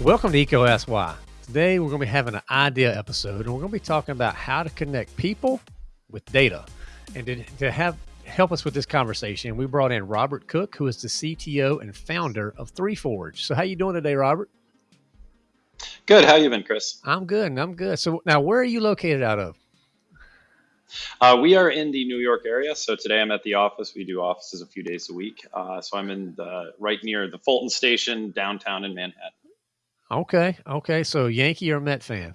Welcome to EECO Ask Why. Today we're going to be having an idea episode and we're going to be talking about how to connect people with data. And to, to have help us with this conversation, we brought in Robert Cook, who is the CTO and founder of 3Forge. So how are you doing today, Robert? Good. How you been, Chris? I'm good. I'm good. So now where are you located out of? Uh, we are in the New York area. So today I'm at the office. We do offices a few days a week. Uh, so I'm in the right near the Fulton Station downtown in Manhattan. Okay. Okay. So Yankee or Met fan?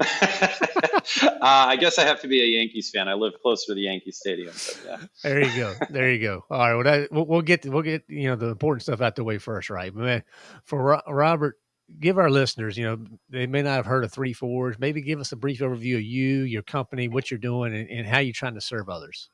uh, I guess I have to be a Yankees fan. I live closer to the Yankee Stadium. yeah. There you go. There you go. All right. Well, that, we'll, we'll, get we'll get you know the important stuff out the way first, right? But for Robert, give our listeners, you know, they may not have heard of 3Forge. Maybe give us a brief overview of you, your company, what you're doing, and, and how you're trying to serve others.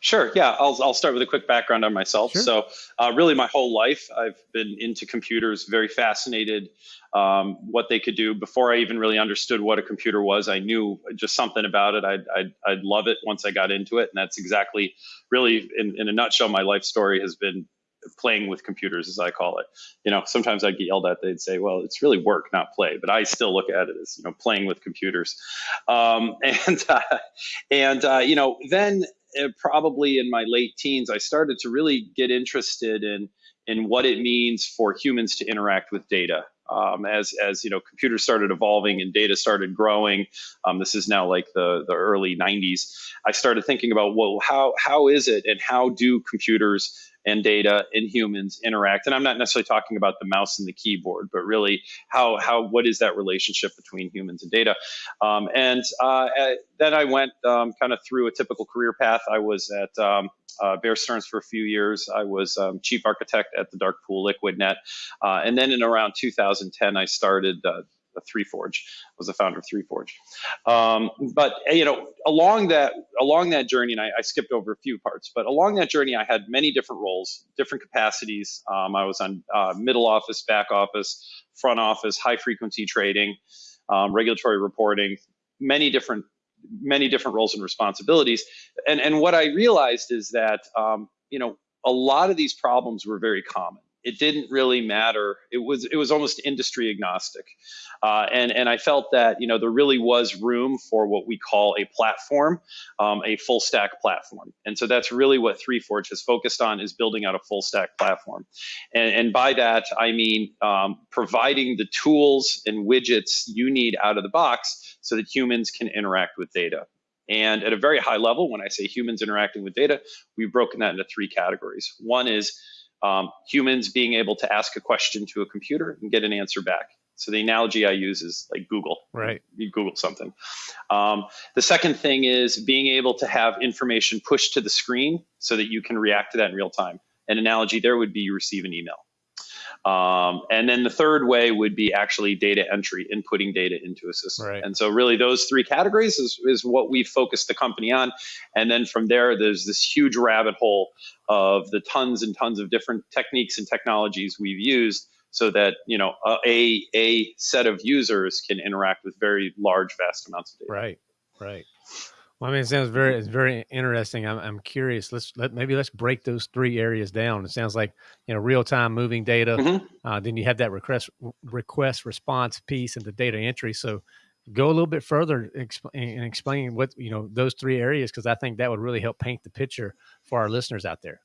Sure. Yeah, I'll, I'll start with a quick background on myself. Sure. So, uh, really, my whole life, I've been into computers, very fascinated um, what they could do. Before I even really understood what a computer was, I knew just something about it. I'd, I'd, I'd love it once I got into it. And that's exactly, really, in, in a nutshell, my life story has been playing with computers, as I call it. You know, sometimes I'd get yelled at. They'd say, "Well, it's really work, not play," but I still look at it as you know, playing with computers. Um, and uh, and uh, you know, then uh, probably in my late teens, I started to really get interested in in what it means for humans to interact with data. Um, as as you know, computers started evolving and data started growing. Um, this is now like the the early 90s. I started thinking about well, how how is it and how do computers and data and humans interact. And I'm not necessarily talking about the mouse and the keyboard, but really how how what is that relationship between humans and data? Um, and uh, then I went um, kind of through a typical career path. I was at um, uh, Bear Stearns for a few years. I was um, chief architect at the Dark Pool LiquidNet, uh, and then in around 2010, I started uh, 3Forge. Was the founder of 3Forge. Um, but you know, along that along that journey, and I, I, skipped over a few parts, but along that journey, I had many different roles, different capacities. Um, I was on uh, middle office, back office, front office, high frequency trading, um, regulatory reporting, many different many different roles and responsibilities. And and what I realized is that um, you know a lot of these problems were very common it didn't really matter. It was it was almost industry agnostic, uh, and and I felt that you know there really was room for what we call a platform, um, a full stack platform, and so that's really what 3Forge has focused on is building out a full stack platform, and, and by that I mean um, providing the tools and widgets you need out of the box so that humans can interact with data. And at a very high level, when I say humans interacting with data, we've broken that into three categories. One is um, humans being able to ask a question to a computer and get an answer back. So the analogy I use is like Google. Right. You Google something. Um, the second thing is being able to have information pushed to the screen so that you can react to that in real time. An analogy there would be you receive an email. Um, and then the third way would be actually data entry, inputting data into a system. Right. And so really those three categories is, is what we focus the company on. And then from there, there's this huge rabbit hole of the tons and tons of different techniques and technologies we've used so that you know a a set of users can interact with very large vast amounts of data right right well, I mean, it sounds very, it's very interesting. I'm, I'm curious. Let's let maybe let's break those three areas down. It sounds like you know real time moving data. Mm-hmm. Uh, then you have that request request response piece and the data entry. So go a little bit further and explain what you know those three areas because I think that would really help paint the picture for our listeners out there.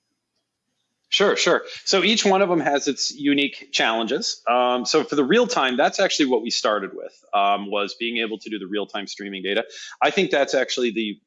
Sure, sure. So each one of them has its unique challenges. Um, so for the real time, that's actually what we started with um, was being able to do the real time streaming data. I think that's actually the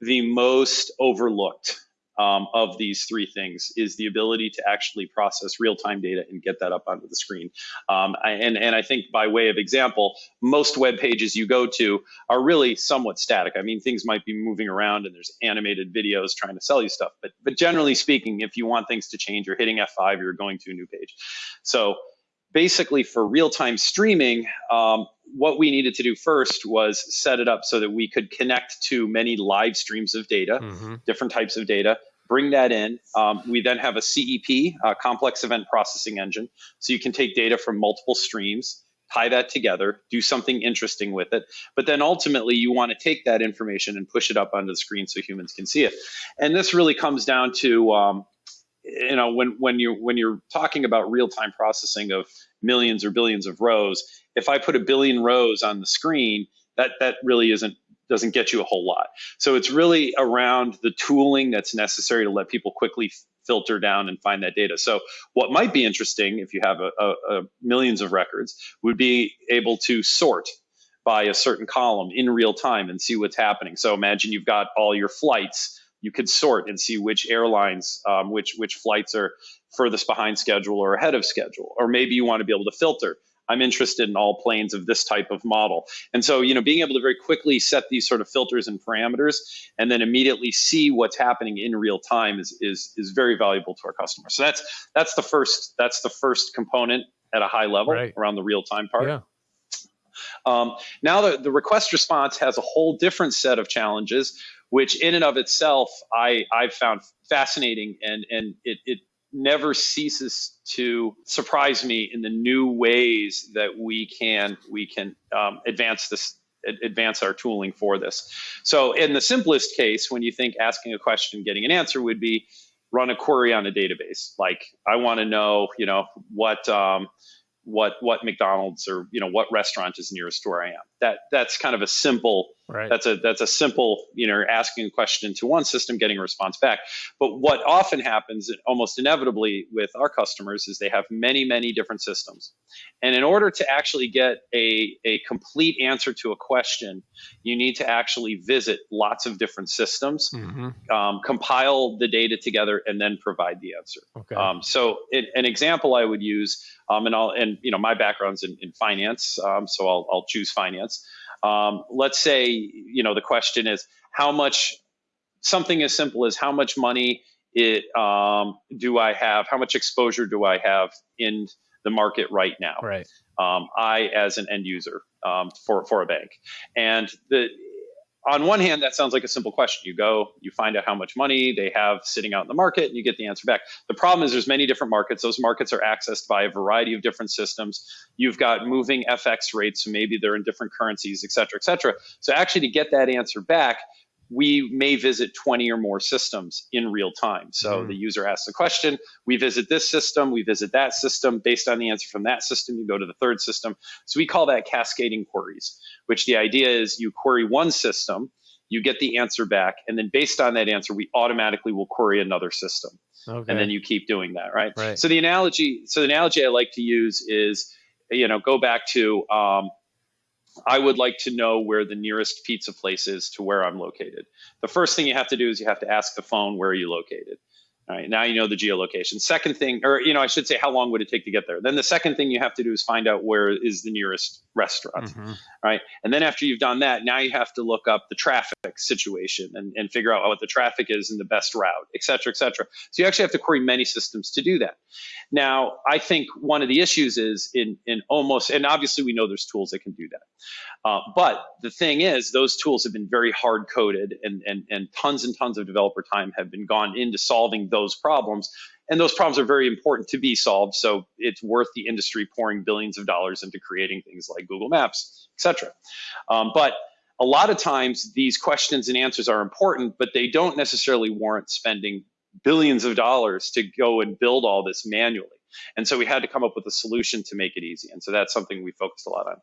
the most overlooked um, of these three things is the ability to actually process real-time data and get that up onto the screen. Um, and, and I think by way of example, most web pages you go to are really somewhat static. I mean, things might be moving around and there's animated videos trying to sell you stuff, but, but generally speaking, if you want things to change, you're hitting F5, you're going to a new page. So basically for real-time streaming, um, what we needed to do first was set it up so that we could connect to many live streams of data, mm-hmm. different types of data, bring that in. Um, we then have a CEP, a complex event processing engine. So you can take data from multiple streams, tie that together, do something interesting with it. But then ultimately, you want to take that information and push it up onto the screen so humans can see it. And this really comes down to um, you know when when you when you're talking about real time processing of millions or billions of rows, if I put a billion rows on the screen, that that really isn't doesn't get you a whole lot. So it's really around the tooling that's necessary to let people quickly filter down and find that data. So what might be interesting if you have a, a, a millions of records would be able to sort by a certain column in real time and see what's happening. So imagine you've got all your flights. You could sort and see which airlines, um, which which flights are furthest behind schedule or ahead of schedule. Or maybe you want to be able to filter. I'm interested in all planes of this type of model. And so, you know, being able to very quickly set these sort of filters and parameters and then immediately see what's happening in real time is is is very valuable to our customers. So that's that's the first that's the first component at a high level right. around the real time part. Yeah. Um, now the, the request response has a whole different set of challenges, which in and of itself I, I've found fascinating and, and it, it never ceases to surprise me in the new ways that we can we can um, advance this advance our tooling for this. So in the simplest case, when you think asking a question, getting an answer would be run a query on a database. Like I want to know, you know, what um, what what McDonald's or you know what restaurant is nearest to where I am. That that's kind of a simple right. that's a that's a simple you know asking a question to one system, getting a response back. But what often happens almost inevitably with our customers is they have many many different systems, and in order to actually get a a complete answer to a question, you need to actually visit lots of different systems, mm-hmm. um, compile the data together, and then provide the answer. Okay. Um, so it, an example I would use um, and I'll and you know my background's in, in finance, um, so I'll I'll choose finance. Um, let's say you know the question is how much something as simple as how much money it um, do I have? How much exposure do I have in the market right now? Right. Um, I as an end user um, for for a bank, and the on one hand, that sounds like a simple question. You go, you find out how much money they have sitting out in the market, and you get the answer back. The problem is there's many different markets. Those markets are accessed by a variety of different systems. You've got moving FX rates, so maybe they're in different currencies, et cetera, et cetera. So actually, to get that answer back, we may visit 20 or more systems in real time. So mm. the user asks a question, we visit this system, we visit that system. Based on the answer from that system, you go to the third system. So we call that cascading queries, which the idea is you query one system, you get the answer back, and then based on that answer, we automatically will query another system. Okay. And then you keep doing that, right? right? So the analogy, so the analogy I like to use is, you know, go back to um, I would like to know where the nearest pizza place is to where I'm located. The first thing you have to do is you have to ask the phone where are you located. All right, now you know the geolocation. Second thing, or you know, I should say, how long would it take to get there? Then the second thing you have to do is find out where is the nearest restaurant, mm-hmm. right? And then after you've done that, now you have to look up the traffic situation and, and figure out what the traffic is and the best route, et cetera, et cetera. So you actually have to query many systems to do that. Now, I think one of the issues is in in almost, and obviously we know there's tools that can do that. Uh, but the thing is, those tools have been very hard coded, and, and, and tons and tons of developer time have been gone into solving those problems. And those problems are very important to be solved. So it's worth the industry pouring billions of dollars into creating things like Google Maps, et cetera. Um, but a lot of times, these questions and answers are important, but they don't necessarily warrant spending billions of dollars to go and build all this manually. And so we had to come up with a solution to make it easy. And so that's something we focused a lot on.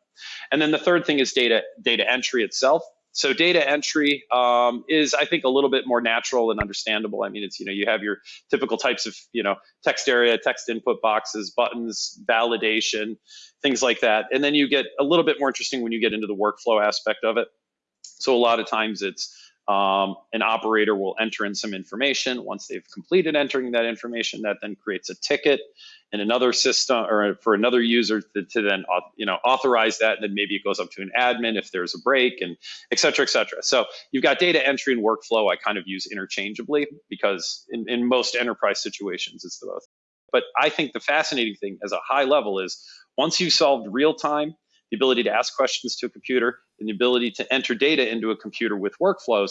And then the third thing is data data entry itself. So data entry um, is, I think, a little bit more natural and understandable. I mean, it's you know you have your typical types of you know text area, text input boxes, buttons, validation, things like that. And then you get a little bit more interesting when you get into the workflow aspect of it. So a lot of times it's um, an operator will enter in some information. Once they've completed entering that information, that then creates a ticket in another system or for another user to, to, then you know authorize that. And then maybe it goes up to an admin if there's a break and et cetera, et cetera. So you've got data entry and workflow I kind of use interchangeably because in, in most enterprise situations it's the both. But I think the fascinating thing as a high level is once you've solved real time the ability to ask questions to a computer, and the ability to enter data into a computer with workflows,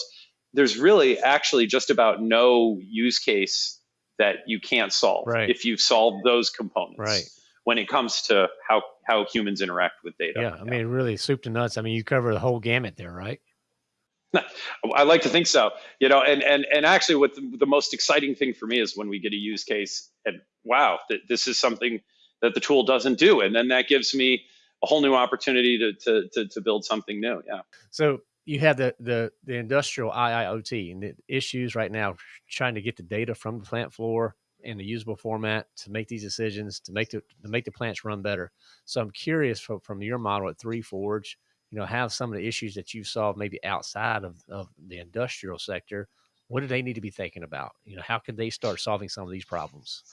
there's really actually just about no use case that you can't solve right. if you've solved those components. Right. When it comes to how how humans interact with data. Yeah, I mean, really soup to nuts. I mean, you cover the whole gamut there, right? I like to think so. You know, and and and actually, what the, the, most exciting thing for me is when we get a use case and wow, that this is something that the tool doesn't do, and then that gives me a whole new opportunity to to to, to build something new. Yeah. So you have the the the industrial IIoT and the issues right now trying to get the data from the plant floor in a usable format to make these decisions to make the to make the plants run better. So I'm curious from from your model at Three Forge you know, have some of the issues that you've solved maybe outside of, of the industrial sector, what do they need to be thinking about? You know, how can they start solving some of these problems?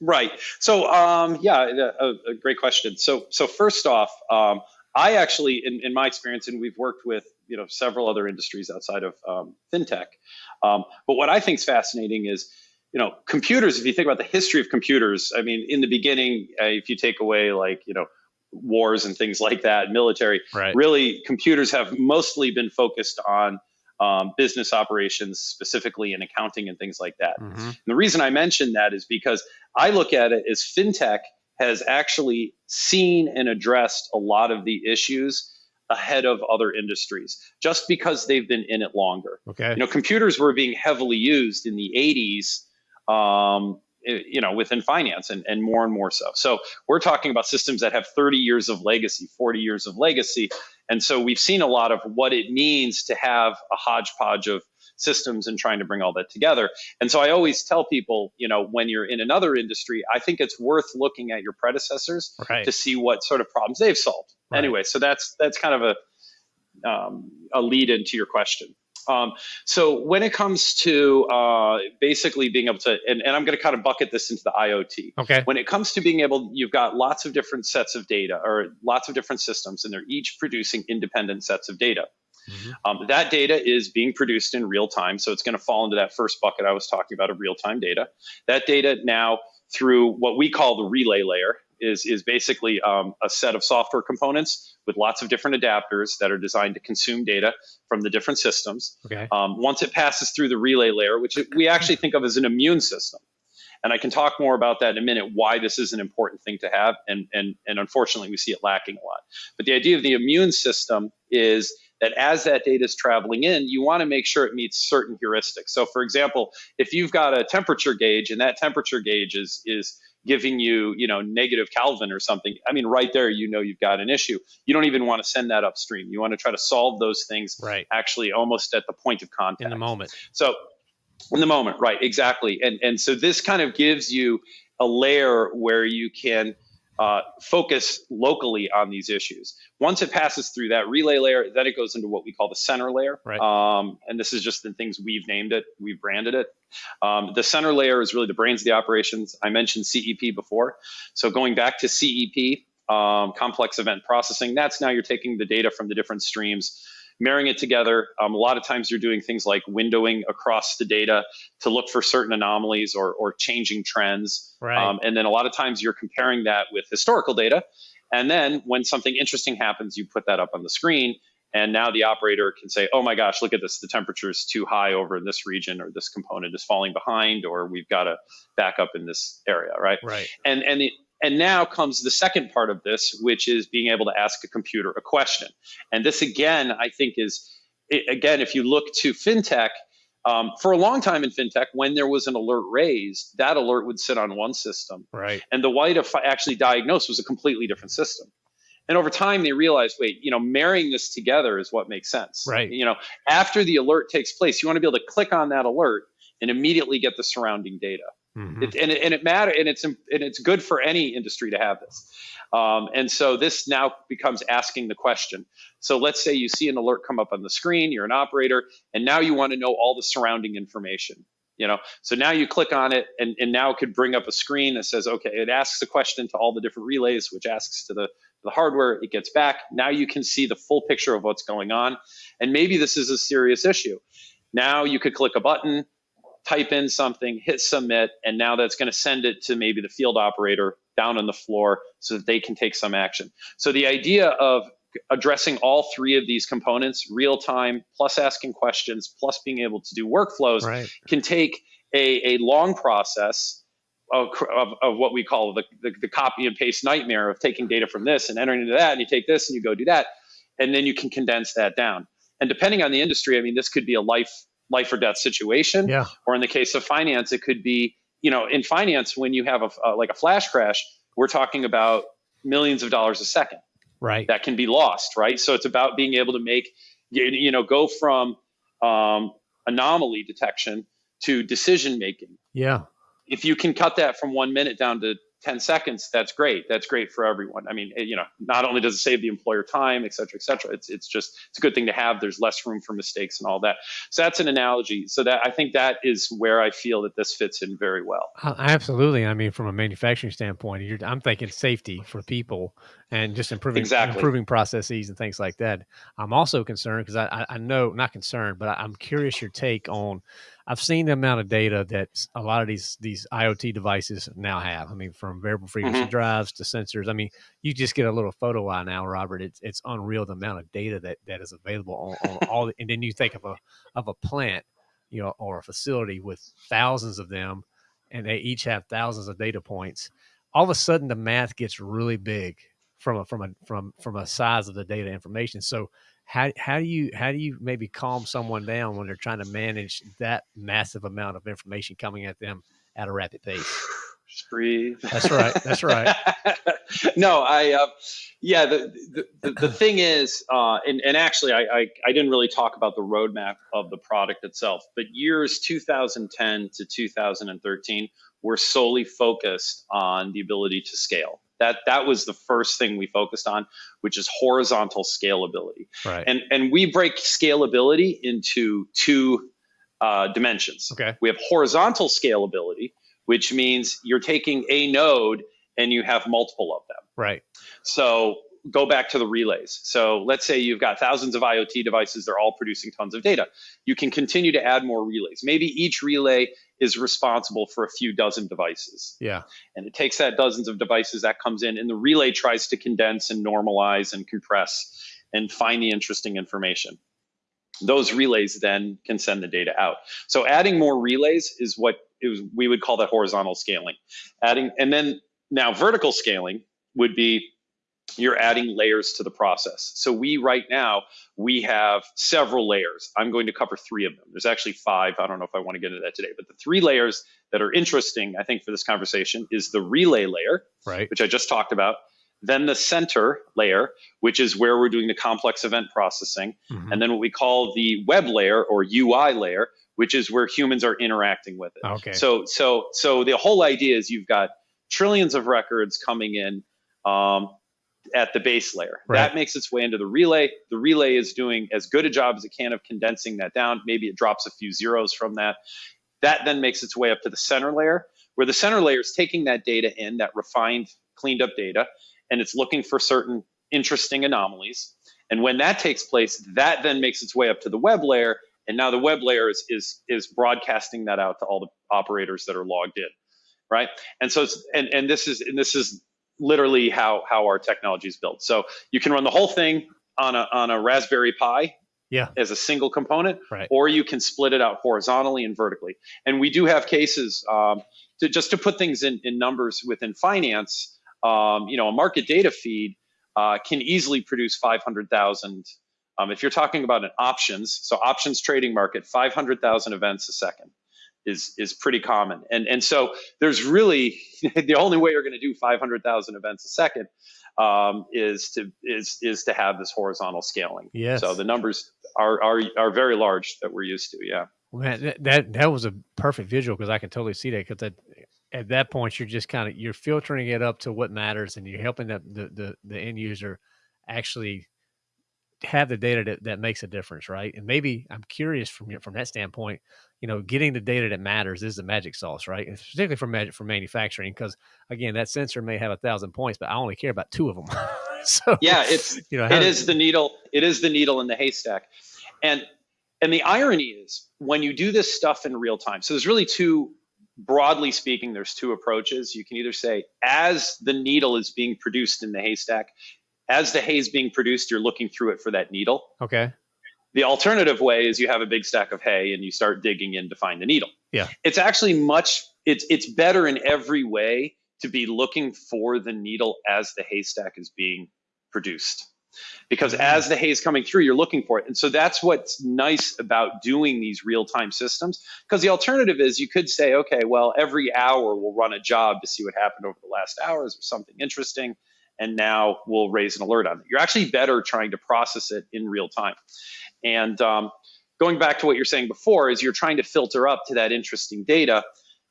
Right. So, um, yeah, a, a, great question. So, so first off, um, I actually, in, in my experience, and we've worked with you know several other industries outside of um, fintech. Um, but what I think is fascinating is, you know, computers. If you think about the history of computers, I mean, in the beginning, uh, if you take away like you know wars and things like that, military. Right. Really, computers have mostly been focused on um, business operations, specifically in accounting and things like that. Mm-hmm. the reason I mention that is because I look at it as fintech has actually seen and addressed a lot of the issues ahead of other industries just because they've been in it longer. Okay. You know, computers were being heavily used in the 80s um, you know within finance and, and more and more so. So we're talking about systems that have 30 years of legacy 40 years of legacy. And so we've seen a lot of what it means to have a hodgepodge of systems and trying to bring all that together. And so i always tell people you know when you're in another industry i think it's worth looking at your predecessors right. to see what sort of problems they've solved. Right. anyway so that's that's kind of a um, a lead into your question um, so when it comes to uh, basically being able to, and, and I'm going to kind of bucket this into the IoT. Okay. When it comes to being able, you've got lots of different sets of data or lots of different systems, and they're each producing independent sets of data. Mm-hmm. Um, that data is being produced in real time, so it's going to fall into that first bucket I was talking about of real time data. That data now through what we call the relay layer is, is basically um, a set of software components with lots of different adapters that are designed to consume data from the different systems. Okay. Um, once it passes through the relay layer, which we actually think of as an immune system, and I can talk more about that in a minute, why this is an important thing to have. And, and, and unfortunately, we see it lacking a lot. But the idea of the immune system is that as that data is traveling in, you want to make sure it meets certain heuristics. So for example, if you've got a temperature gauge and that temperature gauge is, is giving you, you know, negative Kelvin or something, I mean, right there, you know, you've got an issue. You don't even want to send that upstream. You want to try to solve those things right. actually almost at the point of contact. In the moment. So in the moment, right, exactly. And, and so this kind of gives you a layer where you can uh, focus locally on these issues. Once it passes through that relay layer, then it goes into what we call the center layer. Right. Um, and this is just the things we've named it, we've branded it. Um, the center layer is really the brains of the operations. I mentioned CEP before. So going back to CEP, um, complex event processing, that's now you're taking the data from the different streams marrying it together. Um, a lot of times you're doing things like windowing across the data to look for certain anomalies or, or changing trends. Right. Um, and then a lot of times you're comparing that with historical data. And then when something interesting happens, you put that up on the screen. And now the operator can say, oh my gosh, look at this. The temperature is too high over in this region, or this component is falling behind, or we've got to back up in this area, right? Right. And, and the, and now comes the second part of this, which is being able to ask a computer a question. And this, again, I think is, again, if you look to fintech, um, for a long time in fintech, when there was an alert raised, that alert would sit on one system. Right. And the way to actually diagnose was a completely different system. And over time, they realized, wait, you know, marrying this together is what makes sense. Right. You know, after the alert takes place, you want to be able to click on that alert and immediately get the surrounding data. Mm-hmm. It, and, it, and it matter and it's and it's good for any industry to have this. Um, and so this now becomes asking the question. So let's say you see an alert come up on the screen, you're an operator, and now you want to know all the surrounding information. You know, so now you click on it, and, and now it could bring up a screen that says, okay, it asks a question to all the different relays, which asks to the the hardware, it gets back. Now you can see the full picture of what's going on. And maybe this is a serious issue. Now you could click a button, type in something, hit submit, and now that's going to send it to maybe the field operator down on the floor so that they can take some action. So the idea of addressing all three of these components, real time, plus asking questions, plus being able to do workflows, right. can take a, a long process of, of, of, what we call the, the, the copy and paste nightmare of taking data from this and entering into that, and you take this and you go do that, and then you can condense that down. And depending on the industry, I mean, this could be a life life or death situation. Yeah. Or in the case of finance, it could be, you know, in finance, when you have a, like a flash crash, we're talking about millions of dollars a second. Right. That can be lost, right? So it's about being able to make, you know, go from um, anomaly detection to decision making. Yeah. If you can cut that from one minute down to 10 seconds, that's great. That's great for everyone. I mean, you know, not only does it save the employer time, et cetera, et cetera, it's, it's just, it's a good thing to have. There's less room for mistakes and all that. So that's an analogy. So that I think that is where I feel that this fits in very well. Uh, absolutely. I mean, from a manufacturing standpoint, I'm thinking safety for people and just improving, exactly. improving processes and things like that. I'm also concerned because I, I know, not concerned, but I'm curious your take on, I've seen the amount of data that a lot of these these IoT devices now have. I mean, from variable frequency mm-hmm. drives to sensors. I mean, you just get a little photo eye now, Robert. It's it's unreal the amount of data that that is available on, on all. The, and then you think of a of a plant, you know, or a facility with thousands of them, and they each have thousands of data points. All of a sudden, the math gets really big from a from a from from a size of the data information. So how how do you how do you maybe calm someone down when they're trying to manage that massive amount of information coming at them at a rapid pace? Just breathe. That's right. That's right. no, I, uh, yeah, the, the, the, thing is, uh, and, and actually, I, I, I didn't really talk about the roadmap of the product itself, but years 2010 to 2013 were solely focused on the ability to scale. That that was the first thing we focused on, which is horizontal scalability. Right. And and we break scalability into two uh, dimensions. Okay. We have horizontal scalability, which means you're taking a node and you have multiple of them. Right. So go back to the relays. So let's say you've got thousands of IoT devices, they're all producing tons of data. You can continue to add more relays. Maybe each relay is responsible for a few dozen devices. Yeah. And it takes that dozens of devices that comes in, and the relay tries to condense and normalize and compress and find the interesting information. Those relays then can send the data out. So adding more relays is what was, we would call that horizontal scaling. Adding and then now vertical scaling would be you're adding layers to the process. So we right now we have several layers. I'm going to cover three of them. There's actually five. I don't know if I want to get into that today, but the three layers that are interesting, I think, for this conversation is the relay layer, right. which I just talked about. Then the center layer, which is where we're doing the complex event processing, mm-hmm. and then what we call the web layer or UI layer, which is where humans are interacting with it. Okay. So so so the whole idea is you've got trillions of records coming in. Um, at the base layer. Right. That makes its way into the relay. The relay is doing as good a job as it can of condensing that down. Maybe it drops a few zeros from that. That then makes its way up to the center layer, where the center layer is taking that data in, that refined, cleaned up data, and it's looking for certain interesting anomalies. And when that takes place, that then makes its way up to the web layer. And now the web layer is, is, is broadcasting that out to all the operators that are logged in. Right. And so it's, and, and this is, and this is literally how how our technology is built. So you can run the whole thing on a on a Raspberry Pi yeah. as a single component, right. or you can split it out horizontally and vertically. And we do have cases um, to just to put things in, in numbers within finance. Um, you know, a market data feed uh, can easily produce 500,000. Um, if you're talking about an options, so options trading market, 500,000 events a second is is pretty common. And and so there's really the only way you're going to do 500,000 events a second um, is to is is to have this horizontal scaling. Yes. So the numbers are are are very large that we're used to. Yeah. Man, that that was a perfect visual because I can totally see that because that at that point you're just kind of you're filtering it up to what matters and you're helping the the the, the end user actually have the data that, that makes a difference, right? And maybe I'm curious from from that standpoint, you know, getting the data that matters is the magic sauce, right? Particularly for magic for manufacturing, because again, that sensor may have a thousand points, but I only care about two of them. so yeah, it's you know, it is the needle. It is the needle in the haystack, and and the irony is when you do this stuff in real time. So there's really two. Broadly speaking, there's two approaches. You can either say, as the needle is being produced in the haystack, as the hay is being produced, you're looking through it for that needle. Okay. The alternative way is you have a big stack of hay and you start digging in to find the needle. Yeah. It's actually much it's it's better in every way to be looking for the needle as the haystack is being produced. because mm-hmm. as the hay is coming through, you're looking for it. And so that's what's nice about doing these real time systems. Because the alternative is you could say, okay, well, every hour we'll run a job to see what happened over the last hours or something interesting. And now we'll raise an alert on it. You're actually better trying to process it in real time. And um, going back to what you're saying before, is you're trying to filter up to that interesting data.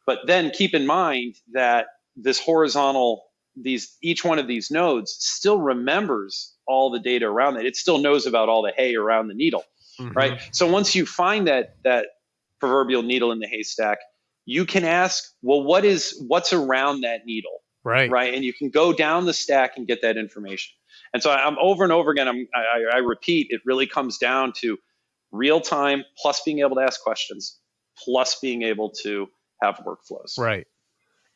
But then keep in mind that this horizontal these each one of these nodes still remembers all the data around it. It still knows about all the hay around the needle, mm-hmm. right? So once you find that that proverbial needle in the haystack, you can ask, well, what is what's around that needle, right? Right, and you can go down the stack and get that information. And so I'm over and over again. I'm, I, I repeat, it really comes down to real time plus being able to ask questions plus being able to have workflows. Right.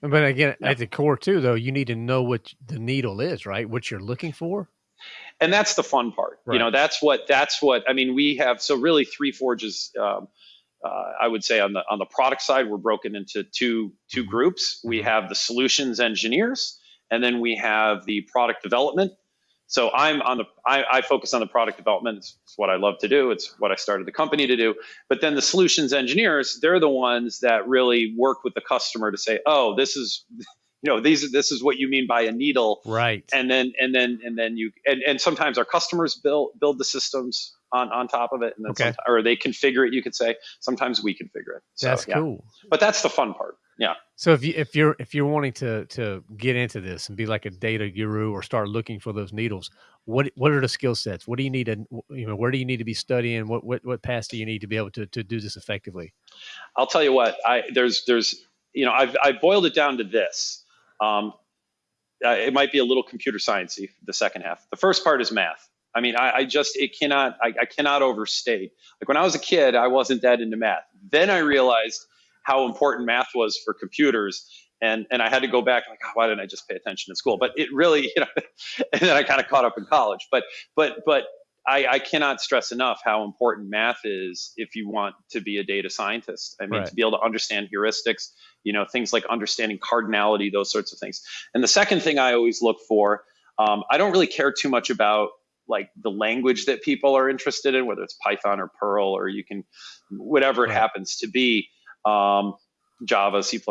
But again, yeah. at the core too, though, you need to know what the needle is, right? What you're looking for. And that's the fun part. Right. You know, that's what that's what I mean. We have so really three forges. Um, uh, I would say on the on the product side, we're broken into two two mm-hmm. groups. We mm-hmm. have the solutions engineers, and then we have the product development so I'm on the I, I, focus on the product development. It's, it's, what I love to do. It's what I started the company to do. But then the solutions engineers, they're the ones that really work with the customer to say, oh, this is you know these this is what you mean by a needle right and then and then and then you and, and sometimes our customers build build the systems on on top of it and then okay. or they configure it you could say sometimes we configure it so, that's yeah. cool but that's the fun part yeah. So if you if you're if you're wanting to to get into this and be like a data guru or start looking for those needles, what what are the skill sets? What do you need to you know where do you need to be studying? What what what paths do you need to be able to to do this effectively? I'll tell you what. I there's there's you know I've I boiled it down to this. Um, uh, it might be a little computer sciencey the second half. The first part is math. I mean, I, I just it cannot I, I cannot overstate. Like when I was a kid, I wasn't that into math. Then I realized how important math was for computers. And, and I had to go back like, oh, why didn't I just pay attention in school? But it really, you know, and then I kind of caught up in college. But but but I, I, cannot stress enough how important math is if you want to be a data scientist. I mean, right. to be able to understand heuristics, you know, things like understanding cardinality, those sorts of things. And the second thing I always look for, um, I don't really care too much about like the language that people are interested in, whether it's Python or Perl or you can, whatever it happens to be um, Java, C++.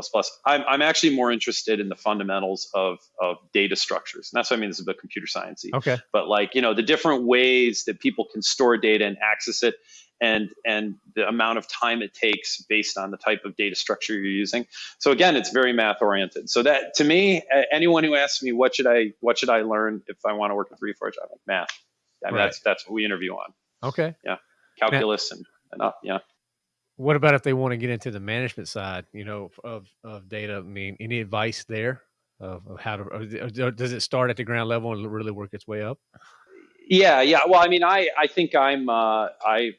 I'm, I'm actually more interested in the fundamentals of, of data structures. And that's what I mean. This is about computer science. Okay. But like, you know, the different ways that people can store data and access it and, and the amount of time it takes based on the type of data structure you're using. So again, it's very math oriented. So that to me, anyone who asks me, what should I, what should I learn if I want to work with 3Forge? I'm like math. I mean, right. that's, that's what we interview on. Okay. Yeah. Calculus and, and up. Yeah. What about if they want to get into the management side, you know, of, of data? I mean, any advice there of, of how to, does it start at the ground level and really work its way up? Yeah, yeah. Well, I mean, I, I think I'm, uh, I,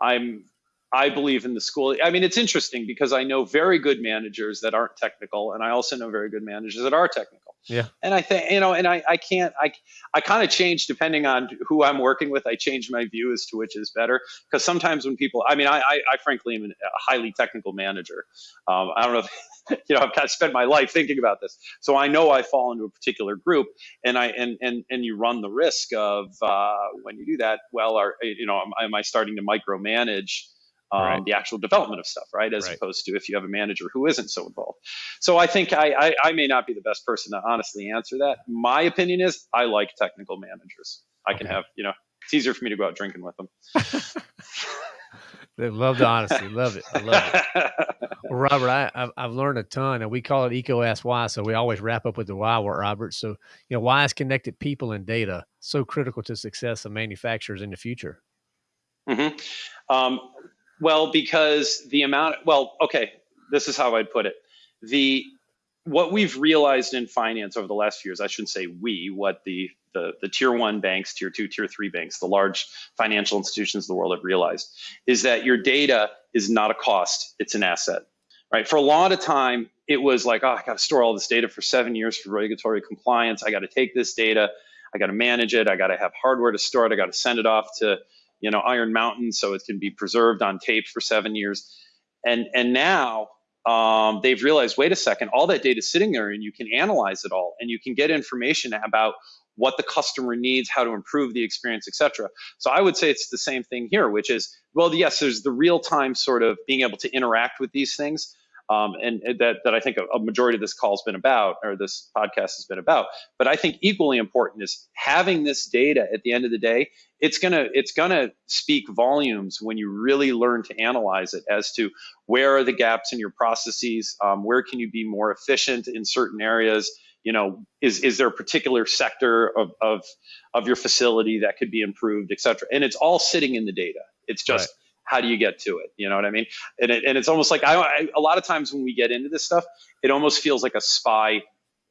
I'm, I believe in the school. I mean, it's interesting because I know very good managers that aren't technical, and I also know very good managers that are technical. Yeah. And I think, you know, and I, I can't, I, I kind of change depending on who I'm working with. I change my view as to which is better. Because sometimes when people, I mean, I, I, I frankly am a highly technical manager. Um, I don't know if, you know, I've kind of spent my life thinking about this. So I know I fall into a particular group and I, and, and, and you run the risk of, uh, when you do that, well, are, you know, am, am I starting to micromanage um, right. the actual development of stuff, right? As right. opposed to if you have a manager who isn't so involved. So I think I, I, I, may not be the best person to honestly answer that. My opinion is I like technical managers. I okay. can have, you know, it's easier for me to go out drinking with them. they love the honesty. Love it. I love it. well, Robert, I, I've, I've learned a ton, and we call it EECO Ask Why. So we always wrap up with the why, Robert. So, you know, why is connected people and data so critical to success of manufacturers in the future? Mm-hmm. Um, well, because the amount, well, okay, this is how I'd put it. The what we've realized in finance over the last few years, I shouldn't say we, what the, the, the tier one banks, tier two, tier three banks, the large financial institutions of the world have realized is that your data is not a cost, it's an asset. Right. For a lot of time, it was like, oh, I got to store all this data for seven years for regulatory compliance. I got to take this data, I got to manage it, I got to have hardware to store it, I got to send it off to you know, Iron Mountain, so it can be preserved on tape for seven years. And and now um, they've realized, wait a second, all that data is sitting there, and you can analyze it all, and you can get information about what the customer needs, how to improve the experience, etc. So I would say it's the same thing here, which is, well, yes, there's the real time sort of being able to interact with these things. Um, and, that, that I think a, a, majority of this call has been about, or this podcast has been about. But I think equally important is having this data at the end of the day. It's gonna it's gonna speak volumes when you really learn to analyze it as to where are the gaps in your processes, um, where can you be more efficient in certain areas, you know is is there a particular sector of of of your facility that could be improved et cetera and it's all sitting in the data it's just right. How do you get to it you know what i mean and, it, and it's almost like I, I a lot of times when we get into this stuff it almost feels like a spy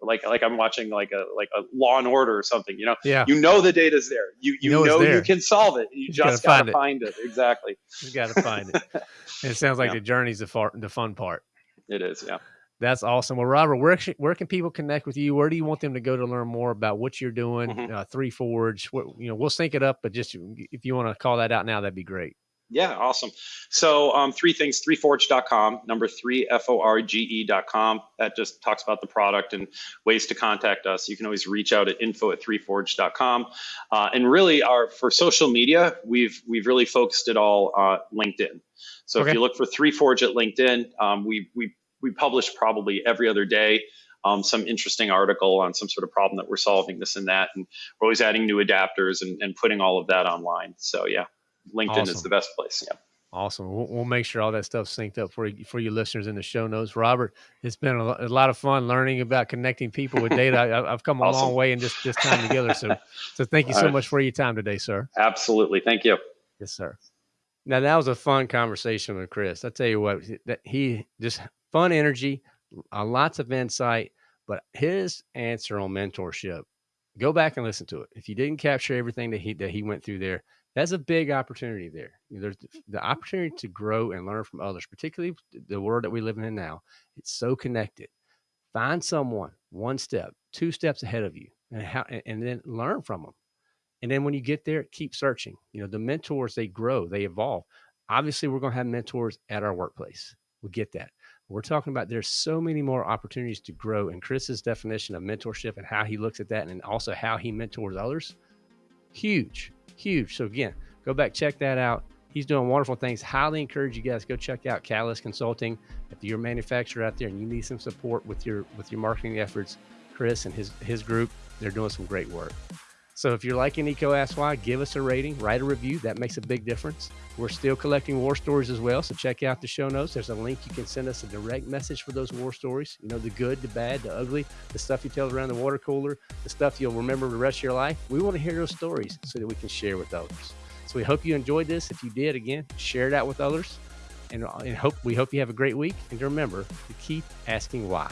like like I'm watching like a like a Law and Order or something. You know, yeah. You know the data's there. You you, you know, know you can solve it. You, you just gotta, gotta find, it. find, it. Exactly. You gotta find it. it sounds like yeah. the journey's the far the fun part. It is. Yeah. That's awesome. Well, Robert, where where can people connect with you? Where do you want them to go to learn more about what you're doing? Mm-hmm. Uh, Three Forge. What you know, we'll sync it up, but just if you want to call that out now, that'd be great. Yeah, awesome. So um, three things: threeforge.com, number three f o r g e.com. That just talks about the product and ways to contact us. You can always reach out at info at threeforge.com. Uh, and really, our for social media, we've we've really focused it all uh, LinkedIn. So okay. if you look for Three Forge at LinkedIn, um, we we we publish probably every other day um, some interesting article on some sort of problem that we're solving, this and that. And we're always adding new adapters and, and putting all of that online. So yeah, LinkedIn awesome. is the best place. Yeah. Awesome. We'll, we'll, make sure all that stuff's synced up for you, for you listeners in the show notes. Robert, it's been a, a lot of fun learning about connecting people with data. I, have come a awesome. long way in just this time together. So, so thank you so much for your time today, sir. Absolutely. Thank you. Yes, sir. Now that was a fun conversation with Chris. I tell you what, that he just fun energy, uh, lots of insight. But his answer on mentorship, go back and listen to it. If you didn't capture everything that he that he went through there, that's a big opportunity there. There's the opportunity to grow and learn from others, particularly the world that we live in now. It's so connected. Find someone one step, two steps ahead of you, and how, and then learn from them. And then when you get there, keep searching. You know, the mentors they grow, they evolve. Obviously, we're going to have mentors at our workplace. We get that. We're talking about there's so many more opportunities to grow. And Chris's definition of mentorship and how he looks at that and also how he mentors others, huge, huge. So again, go back, check that out. He's doing wonderful things. Highly encourage you guys go check out Catalyst Consulting. If you're a manufacturer out there and you need some support with your with your marketing efforts, Chris and his his group, they're doing some great work. So if you're liking EECO Ask Why, give us a rating, write a review. That makes a big difference. We're still collecting war stories as well. So check out the show notes. There's a link. You can send us a direct message for those war stories. You know, the good, the bad, the ugly, the stuff you tell around the water cooler, the stuff you'll remember the rest of your life. We want to hear those stories so that we can share with others. So we hope you enjoyed this. If you did, again, share it out with others. And, uh, and hope we hope you have a great week. And remember to keep asking why.